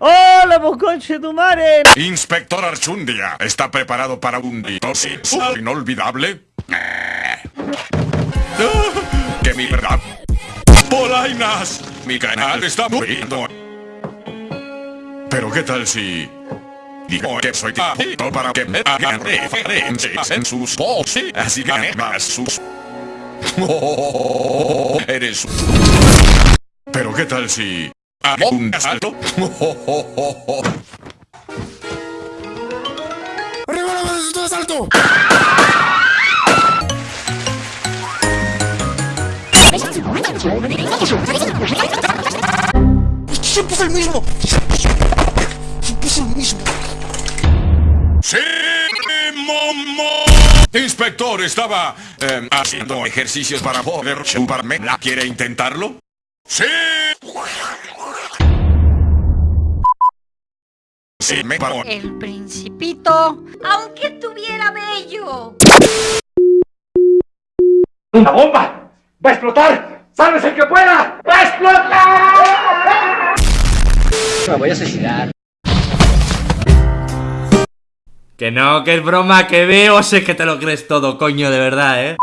¡Hola, vos conche tu madre! Inspector Archundia, ¿está preparado para un ditosis inolvidable? ¡Que mi verdad! ¡Polainas! Mi canal está muriendo. Pero ¿qué tal si... Digo que soy tipo para que me hagan referencias en sus voces, así más sus... eres... ¿qué tal si... Hago un asalto? ¡Arriba la de asalto! ¡Siempre es el mismo! ¡Siempre es el mismo! ¡Sí, momo! Inspector, estaba eh, haciendo ejercicios para poder chuparme. ¿La quiere intentarlo? ¡Sí! Sí, me paró. El principito, aunque tuviera bello. ¡Una bomba! ¡Va a explotar! ¡Sálvese el que pueda! ¡Va a explotar! Me voy a asesinar. Que no, que es broma, que veo, sé que te lo crees todo, coño, de verdad, ¿eh?